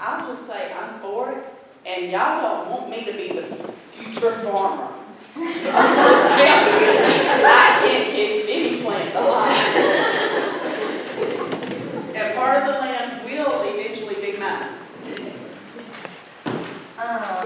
I'll just say I'm for it, and y'all don't want me to be the future farmer. I can't keep any plant alive. and part of the land will eventually be mine. Um,